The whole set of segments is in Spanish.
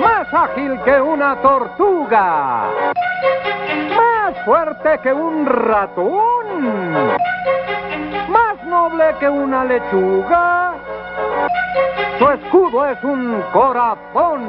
Más ágil que una tortuga. Más fuerte que un ratón. Más noble que una lechuga. Su escudo es un corazón.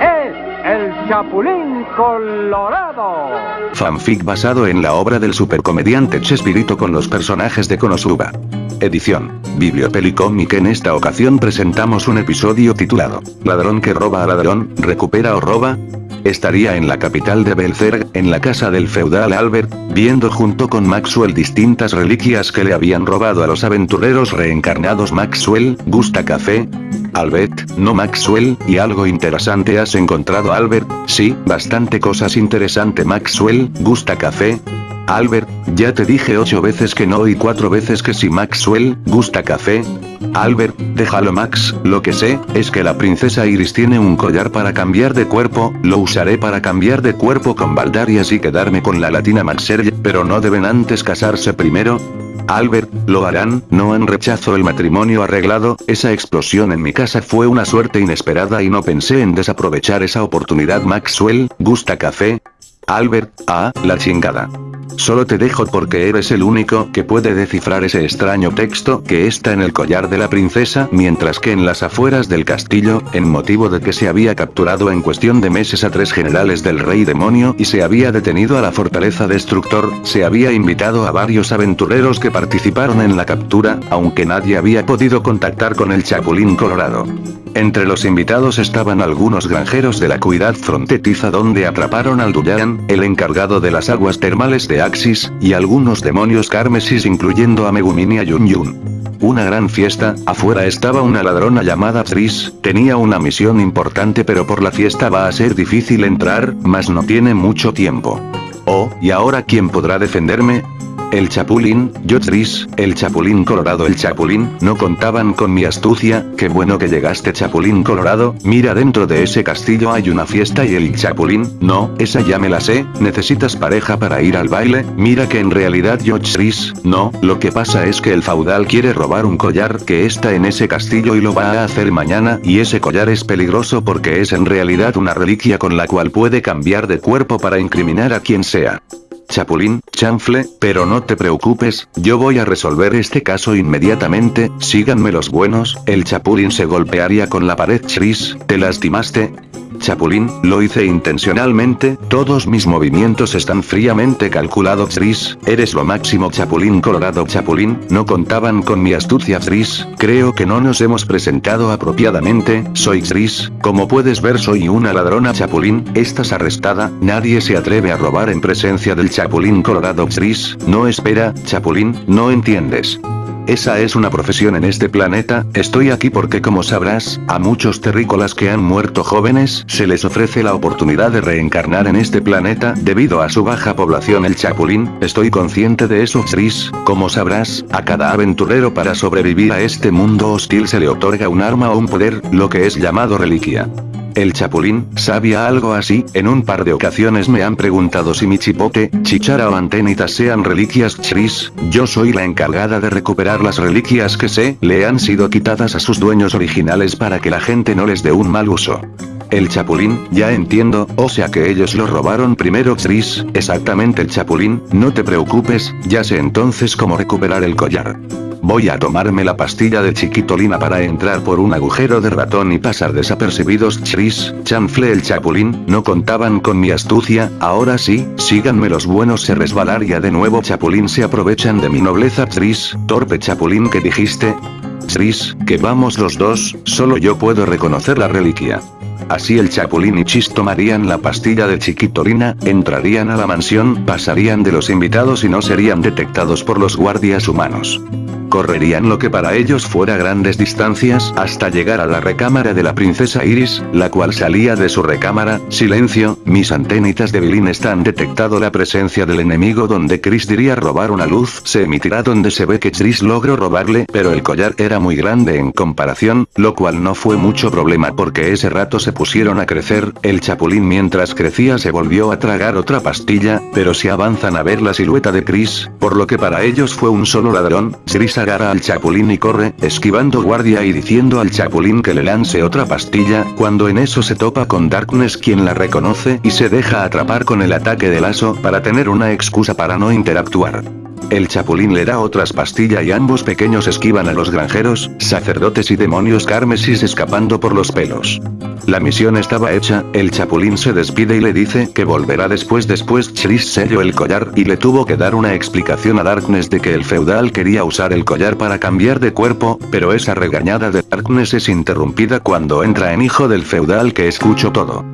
Es el Chapulín Colorado. Fanfic basado en la obra del supercomediante Chespirito con los personajes de Konosuba. Edición. Bibliopelicomic en esta ocasión presentamos un episodio titulado Ladrón que roba a ladrón, recupera o roba. Estaría en la capital de Belzerg, en la casa del feudal Albert, viendo junto con Maxwell distintas reliquias que le habían robado a los aventureros reencarnados Maxwell, gusta café. Albert, no Maxwell, y algo interesante has encontrado Albert, sí, bastante cosas interesante Maxwell, gusta café. Albert, ya te dije ocho veces que no y cuatro veces que sí Maxwell, ¿gusta café? Albert, déjalo Max, lo que sé, es que la princesa Iris tiene un collar para cambiar de cuerpo, lo usaré para cambiar de cuerpo con Baldar y así quedarme con la latina Maxerge, pero no deben antes casarse primero. Albert, lo harán, no en rechazo el matrimonio arreglado, esa explosión en mi casa fue una suerte inesperada y no pensé en desaprovechar esa oportunidad Maxwell, ¿gusta café? Albert, ah, la chingada. Solo te dejo porque eres el único que puede descifrar ese extraño texto que está en el collar de la princesa, mientras que en las afueras del castillo, en motivo de que se había capturado en cuestión de meses a tres generales del rey demonio y se había detenido a la fortaleza destructor, se había invitado a varios aventureros que participaron en la captura, aunque nadie había podido contactar con el chapulín colorado. Entre los invitados estaban algunos granjeros de la cuidad frontetiza donde atraparon al Duyan, el encargado de las aguas termales de Axis, y algunos demonios carmesis incluyendo a Megumin y a Yun Yun. Una gran fiesta, afuera estaba una ladrona llamada Tris, tenía una misión importante pero por la fiesta va a ser difícil entrar, mas no tiene mucho tiempo. Oh, ¿y ahora quién podrá defenderme? El Chapulín, yo Tris, el Chapulín Colorado el Chapulín, no contaban con mi astucia, qué bueno que llegaste Chapulín Colorado, mira dentro de ese castillo hay una fiesta y el Chapulín, no, esa ya me la sé, necesitas pareja para ir al baile, mira que en realidad yo Tris, no, lo que pasa es que el feudal quiere robar un collar que está en ese castillo y lo va a hacer mañana y ese collar es peligroso porque es en realidad una reliquia con la cual puede cambiar de cuerpo para incriminar a quien sea. Chapulín, chanfle, pero no te preocupes, yo voy a resolver este caso inmediatamente, síganme los buenos, el Chapulín se golpearía con la pared Chris, ¿te lastimaste? Chapulín, lo hice intencionalmente, todos mis movimientos están fríamente calculados Tris, eres lo máximo Chapulín Colorado Chapulín, no contaban con mi astucia Tris, creo que no nos hemos presentado apropiadamente, soy Tris, como puedes ver soy una ladrona Chapulín, estás arrestada, nadie se atreve a robar en presencia del Chapulín Colorado Tris, no espera, Chapulín, no entiendes. Esa es una profesión en este planeta, estoy aquí porque como sabrás, a muchos terrícolas que han muerto jóvenes, se les ofrece la oportunidad de reencarnar en este planeta, debido a su baja población el chapulín, estoy consciente de eso Tris, como sabrás, a cada aventurero para sobrevivir a este mundo hostil se le otorga un arma o un poder, lo que es llamado reliquia. El Chapulín, ¿sabía algo así? En un par de ocasiones me han preguntado si mi chipote, chichara o antenitas sean reliquias chris, yo soy la encargada de recuperar las reliquias que sé, le han sido quitadas a sus dueños originales para que la gente no les dé un mal uso. El Chapulín, ya entiendo, o sea que ellos lo robaron primero Chris, exactamente el Chapulín, no te preocupes, ya sé entonces cómo recuperar el collar. Voy a tomarme la pastilla de chiquitolina para entrar por un agujero de ratón y pasar desapercibidos Chris, chanfle el chapulín, no contaban con mi astucia, ahora sí, síganme los buenos se resbalaría de nuevo chapulín se aprovechan de mi nobleza Chris, torpe chapulín que dijiste. Chris, que vamos los dos, solo yo puedo reconocer la reliquia. Así el Chapulín y Chis tomarían la pastilla de chiquitolina, entrarían a la mansión, pasarían de los invitados y no serían detectados por los guardias humanos. Correrían lo que para ellos fuera grandes distancias hasta llegar a la recámara de la princesa Iris, la cual salía de su recámara, silencio, mis antenitas de Bilín están detectado la presencia del enemigo donde Chris diría robar una luz, se emitirá donde se ve que Chris logró robarle, pero el collar era muy grande en comparación, lo cual no fue mucho problema porque ese rato se pusieron a crecer, el chapulín mientras crecía se volvió a tragar otra pastilla, pero si avanzan a ver la silueta de Chris, por lo que para ellos fue un solo ladrón, Chris agarra al chapulín y corre, esquivando guardia y diciendo al chapulín que le lance otra pastilla, cuando en eso se topa con Darkness quien la reconoce y se deja atrapar con el ataque de lazo para tener una excusa para no interactuar. El chapulín le da otras pastillas y ambos pequeños esquivan a los granjeros, sacerdotes y demonios carmesis escapando por los pelos. La misión estaba hecha, el chapulín se despide y le dice que volverá después después Chris selló el collar y le tuvo que dar una explicación a Darkness de que el feudal quería usar el collar para cambiar de cuerpo, pero esa regañada de Darkness es interrumpida cuando entra en hijo del feudal que escucho todo.